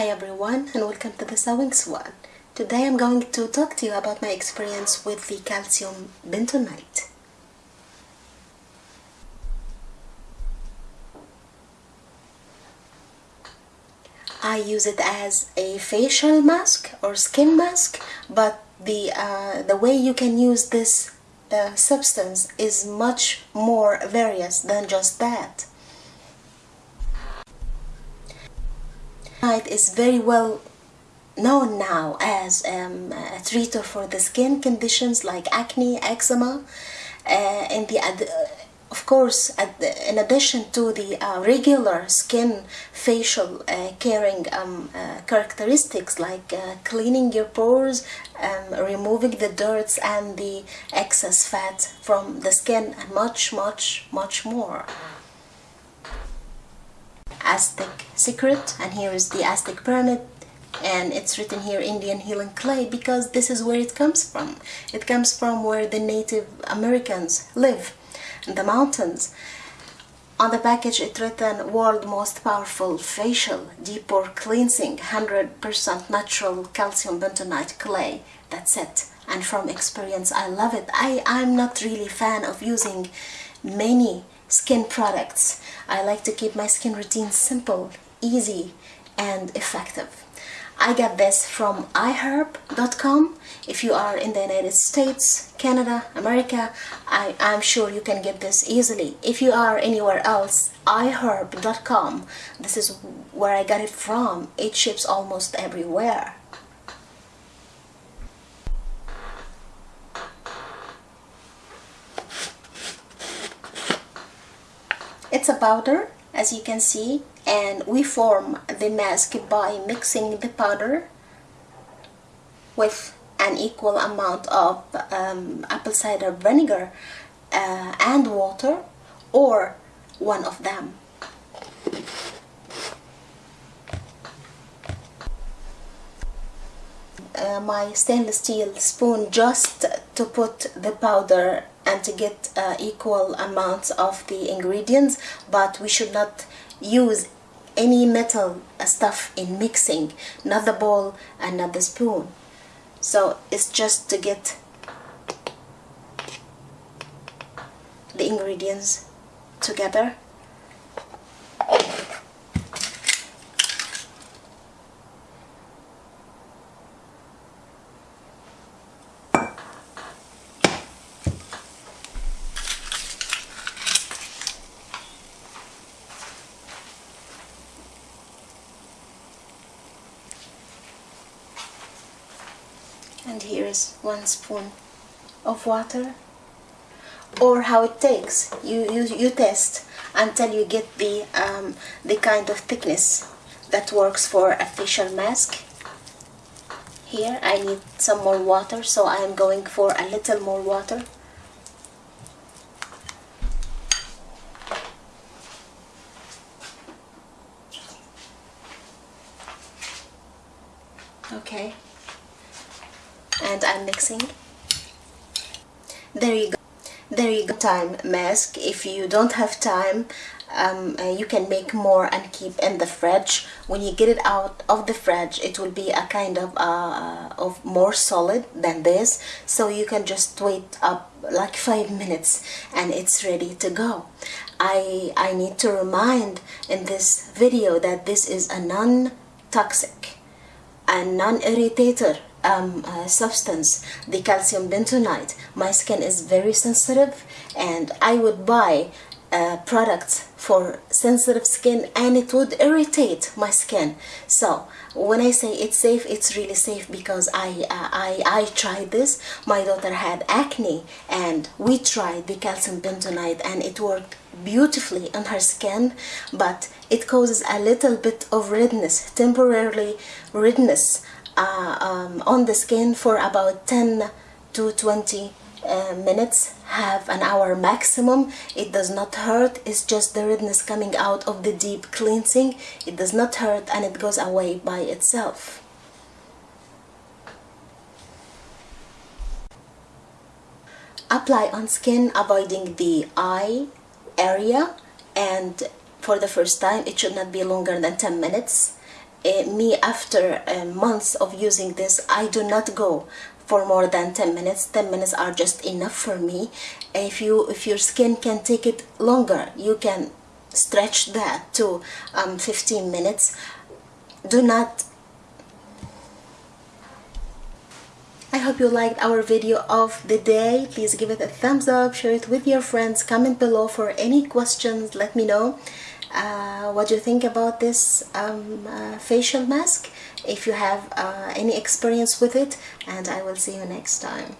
Hi everyone and welcome to the Sewing Swan. Today I'm going to talk to you about my experience with the calcium bentonite. I use it as a facial mask or skin mask but the, uh, the way you can use this uh, substance is much more various than just that. It is very well known now as um, a treater for the skin conditions like acne, eczema, uh, and the of course in addition to the uh, regular skin facial uh, caring um, uh, characteristics like uh, cleaning your pores um, removing the dirt and the excess fat from the skin and much much much more Aztec secret and here is the Aztec pyramid and it's written here Indian healing clay because this is where it comes from. It comes from where the Native Americans live in the mountains. On the package it written world most powerful facial deep pore cleansing 100% natural calcium bentonite clay. That's it. And from experience I love it. I, I'm not really fan of using many skin products. I like to keep my skin routine simple, easy and effective. I got this from iherb.com. If you are in the United States, Canada, America, I, am sure you can get this easily. If you are anywhere else, iherb.com. This is where I got it from. It ships almost everywhere. It's a powder, as you can see, and we form the mask by mixing the powder with an equal amount of um, apple cider vinegar uh, and water or one of them. Uh, my stainless steel spoon just to put the powder and to get uh, equal amounts of the ingredients but we should not use any metal stuff in mixing not the bowl and not the spoon. So it's just to get the ingredients together and here is one spoon of water. Or how it takes. You you, you test until you get the um, the kind of thickness that works for a facial mask. Here I need some more water so I am going for a little more water. Okay and I'm mixing. There you go. There you go. Time mask. If you don't have time um, uh, you can make more and keep in the fridge. When you get it out of the fridge it will be a kind of uh, of more solid than this. So you can just wait up like five minutes and it's ready to go. I, I need to remind in this video that this is a non-toxic and non-irritator um, uh, substance, the calcium bentonite. My skin is very sensitive and I would buy uh, products for sensitive skin and it would irritate my skin. So when I say it's safe, it's really safe because I, uh, I, I tried this. My daughter had acne and we tried the calcium bentonite and it worked beautifully on her skin but it causes a little bit of redness, temporarily redness uh, um, on the skin for about 10 to 20 uh, minutes. Have an hour maximum. It does not hurt. It's just the redness coming out of the deep cleansing. It does not hurt and it goes away by itself. Apply on skin avoiding the eye area. And for the first time it should not be longer than 10 minutes uh, me after uh, months of using this I do not go for more than 10 minutes. 10 minutes are just enough for me. If you if your skin can take it longer you can stretch that to um, 15 minutes. Do not I hope you liked our video of the day. Please give it a thumbs up, share it with your friends, comment below for any questions, let me know uh, what do you think about this um, uh, facial mask if you have uh, any experience with it and I will see you next time.